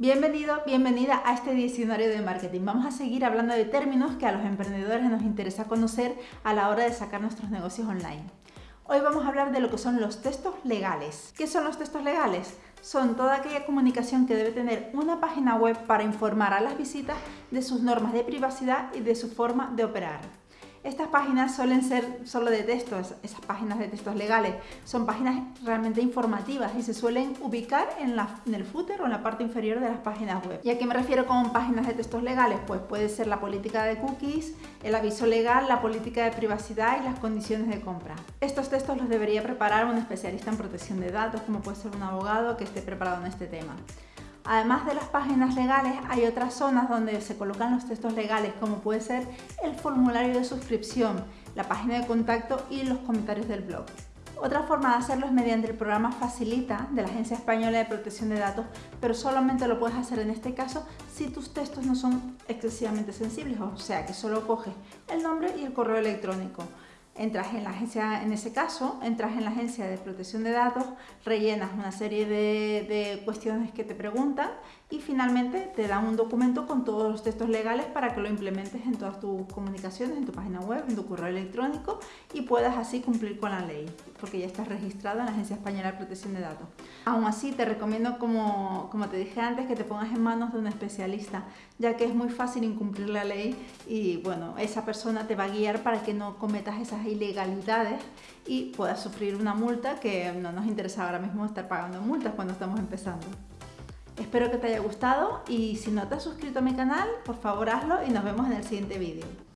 Bienvenido, bienvenida a este diccionario de marketing. Vamos a seguir hablando de términos que a los emprendedores nos interesa conocer a la hora de sacar nuestros negocios online. Hoy vamos a hablar de lo que son los textos legales. ¿Qué son los textos legales? Son toda aquella comunicación que debe tener una página web para informar a las visitas de sus normas de privacidad y de su forma de operar. Estas páginas suelen ser solo de textos, esas páginas de textos legales, son páginas realmente informativas y se suelen ubicar en, el footer o en la parte inferior de las páginas web. ¿Y a qué me refiero con páginas de textos legales? Pues puede ser la política de cookies, el aviso legal, la política de privacidad y las condiciones de compra. Estos textos los debería preparar un especialista en protección de datos, como puede ser un abogado que esté preparado en este tema. Además de las páginas legales, hay otras zonas donde se colocan los textos legales, como puede ser el formulario de suscripción, la página de contacto y los comentarios del blog. Otra forma de hacerlo es mediante el programa Facilita de la Agencia Española de Protección de Datos, pero solamente lo puedes hacer en este caso si tus textos no son excesivamente sensibles, o sea que solo coges el nombre y el correo electrónico entras en la agencia, en ese caso, entras en la agencia de protección de datos, rellenas una serie de, cuestiones que te preguntan y finalmente te dan un documento con todos los textos legales para que lo implementes en todas tus comunicaciones, en tu página web, en tu correo electrónico y puedas así cumplir con la ley, porque ya estás registrado en la Agencia Española de Protección de Datos. Aún así, te recomiendo, como, como te dije antes, que te pongas en manos de un especialista, ya que es muy fácil incumplir la ley y bueno, esa persona te va a guiar para que no cometas esas ilegalidades y puedas sufrir una multa que no nos interesa ahora mismo estar pagando multas cuando estamos empezando. Espero que te haya gustado y si no te has suscrito a mi canal, por favor hazlo y nos vemos en el siguiente vídeo.